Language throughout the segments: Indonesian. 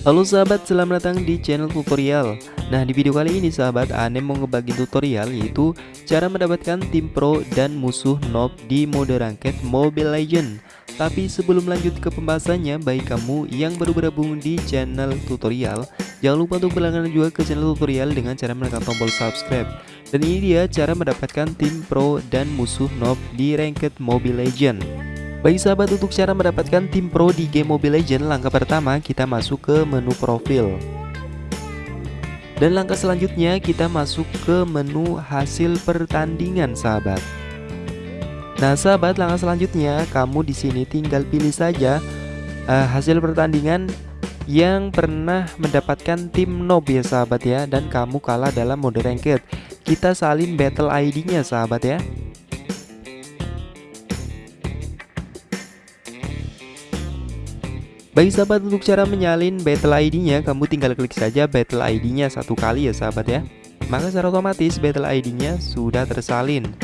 Halo sahabat, selamat datang di channel tutorial. Nah di video kali ini sahabat, Ane mau ngebagi tutorial yaitu Cara mendapatkan tim pro dan musuh noob di mode ranked Mobile Legend. Tapi sebelum lanjut ke pembahasannya, bagi kamu yang baru bergabung di channel tutorial Jangan lupa untuk berlangganan juga ke channel tutorial dengan cara menekan tombol subscribe. Dan ini dia cara mendapatkan tim pro dan musuh noob di ranked Mobile Legend bagi sahabat untuk cara mendapatkan tim pro di game Mobile Legends Langkah pertama kita masuk ke menu profil. Dan langkah selanjutnya kita masuk ke menu hasil pertandingan sahabat. Nah sahabat langkah selanjutnya kamu di sini tinggal pilih saja uh, hasil pertandingan yang pernah mendapatkan tim noob ya sahabat ya Dan kamu kalah dalam mode ranked. Kita salin battle ID nya sahabat ya Bagi sahabat untuk cara menyalin battle ID-nya, kamu tinggal klik saja battle ID-nya satu kali ya sahabat ya. Maka secara otomatis battle ID-nya sudah tersalin.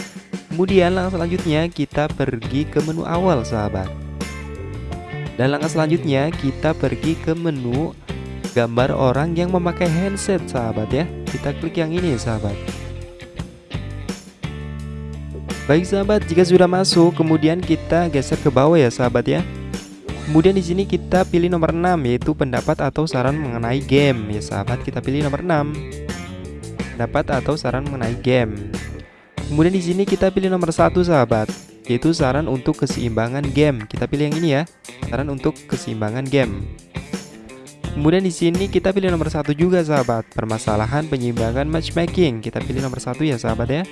Kemudian langkah selanjutnya kita pergi ke menu awal sahabat. Dan langkah selanjutnya kita pergi ke menu gambar orang yang memakai handset sahabat ya. Kita klik yang ini sahabat. Baik sahabat, jika sudah masuk kemudian kita geser ke bawah ya sahabat ya. Kemudian di sini kita pilih nomor 6 yaitu pendapat atau saran mengenai game. Ya sahabat, kita pilih nomor 6. Pendapat atau saran mengenai game. Kemudian di sini kita pilih nomor satu sahabat, yaitu saran untuk keseimbangan game. Kita pilih yang ini ya, saran untuk keseimbangan game. Kemudian di sini kita pilih nomor satu juga sahabat, permasalahan penyimbangan matchmaking. Kita pilih nomor satu ya sahabat ya.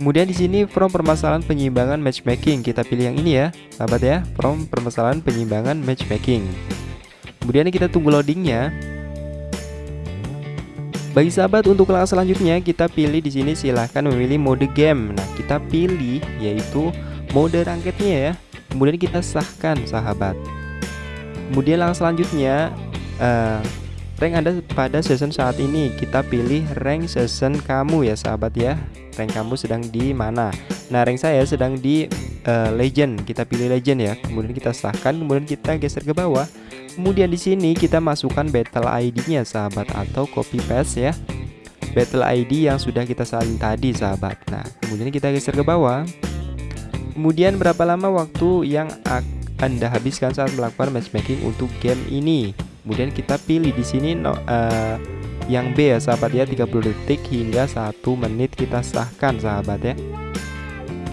Kemudian di sini from permasalahan penyimbangan matchmaking kita pilih yang ini ya, sahabat ya, from permasalahan penyimbangan matchmaking. Kemudian kita tunggu loadingnya. Bagi sahabat untuk langkah selanjutnya kita pilih di sini silahkan memilih mode game. Nah kita pilih yaitu mode ranketnya ya. Kemudian kita sahkan sahabat. Kemudian langkah selanjutnya uh, rank Anda pada season saat ini. Kita pilih rank season kamu ya sahabat ya. Rank kamu sedang di mana? Nah rank saya sedang di uh, legend. Kita pilih legend ya. Kemudian kita sahkan kemudian kita geser ke bawah. Kemudian di sini kita masukkan battle ID nya sahabat atau copy paste ya. Battle ID yang sudah kita salin tadi sahabat. Nah kemudian kita geser ke bawah. Kemudian berapa lama waktu yang anda habiskan saat melakukan matchmaking untuk game ini kemudian kita pilih di sini no, uh, yang B ya sahabat ya 30 detik hingga 1 menit kita sahkan sahabat ya.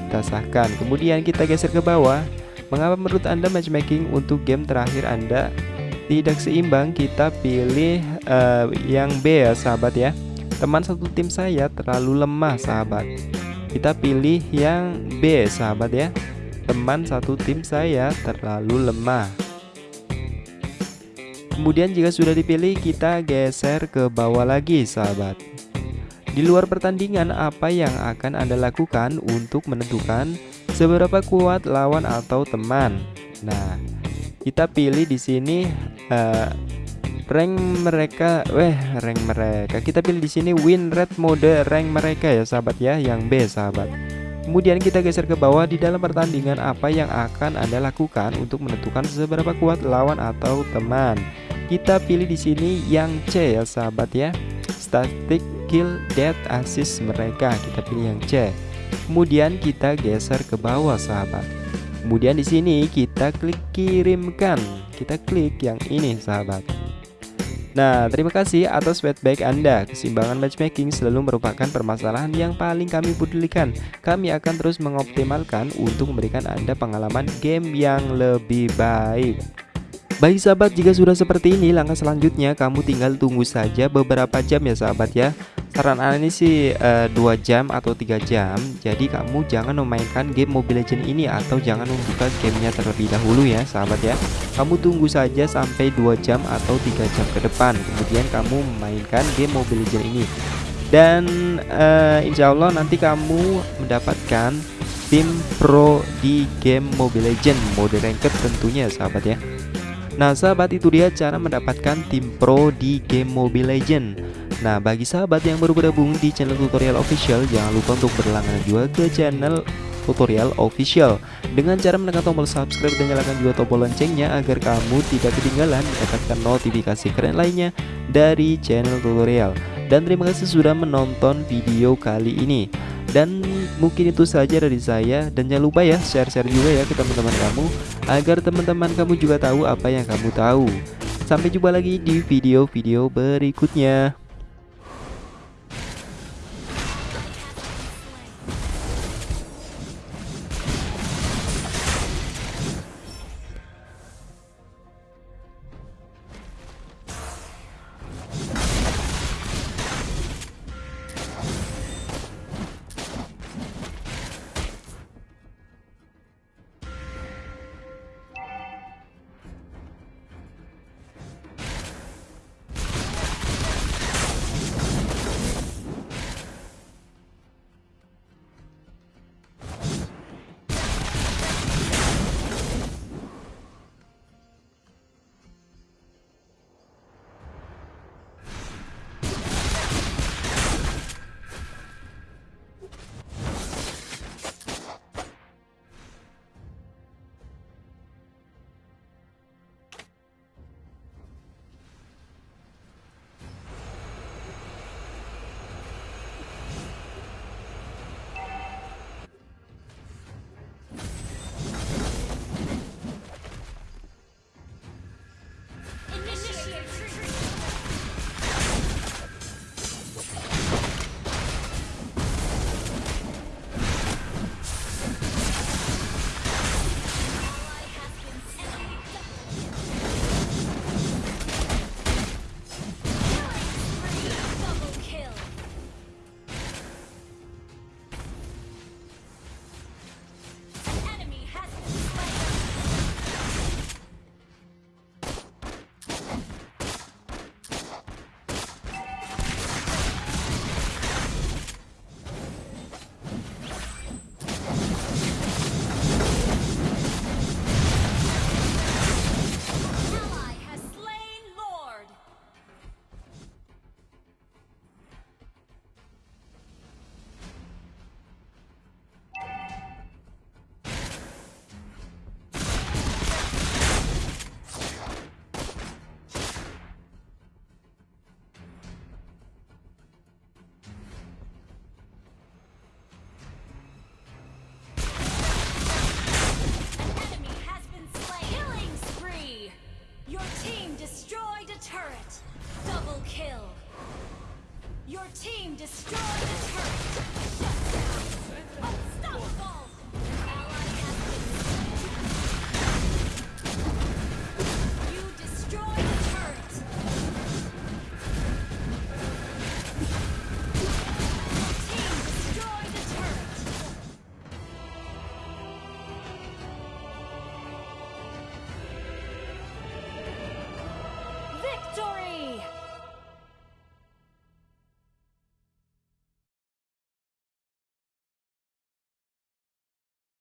Kita sahkan. Kemudian kita geser ke bawah. Mengapa menurut anda matchmaking untuk game terakhir anda tidak seimbang? Kita pilih uh, yang B ya sahabat ya. Teman satu tim saya terlalu lemah sahabat. Kita pilih yang B sahabat ya. Teman satu tim saya terlalu lemah Kemudian jika sudah dipilih kita geser ke bawah lagi sahabat. Di luar pertandingan apa yang akan Anda lakukan untuk menentukan seberapa kuat lawan atau teman? Nah kita pilih di sini uh, rank mereka weh rank mereka. Kita pilih di sini win rate mode rank mereka ya sahabat ya yang B sahabat. Kemudian kita geser ke bawah. Di dalam pertandingan apa yang akan Anda lakukan untuk menentukan seberapa kuat lawan atau teman. Kita pilih di sini yang C ya sahabat ya. Static kill death assist mereka. Kita pilih yang C. Kemudian kita geser ke bawah sahabat. Kemudian di sini kita klik kirimkan. Kita klik yang ini sahabat. Nah, terima kasih atas feedback Anda. Keseimbangan matchmaking selalu merupakan permasalahan yang paling kami pedulikan. Kami akan terus mengoptimalkan untuk memberikan Anda pengalaman game yang lebih baik. Baik sahabat, jika sudah seperti ini, langkah selanjutnya kamu tinggal tunggu saja beberapa jam ya sahabat ya. Saran ini sih eh, 2 jam atau tiga jam. Jadi kamu jangan memainkan game Mobile Legend ini atau jangan membuka gamenya terlebih dahulu ya sahabat ya. Kamu tunggu saja sampai 2 jam atau tiga jam ke depan kemudian kamu memainkan game Mobile Legend ini. Dan uh, insya Allah nanti kamu mendapatkan tim pro di game Mobile Legend mode ranked tentunya sahabat ya Nah sahabat itu dia cara mendapatkan tim pro di game Mobile Legend Nah bagi sahabat yang baru bergabung di channel tutorial official Jangan lupa untuk berlangganan juga ke channel tutorial official. Dengan cara menekan tombol subscribe dan nyalakan juga tombol loncengnya Agar kamu tidak ketinggalan mendapatkan notifikasi keren lainnya dari channel tutorial. Dan terima kasih sudah menonton video kali ini dan mungkin itu saja dari saya. Dan jangan lupa ya share-share juga ya ke teman-teman kamu agar teman-teman kamu juga tahu apa yang kamu tahu. Sampai jumpa lagi di video-video berikutnya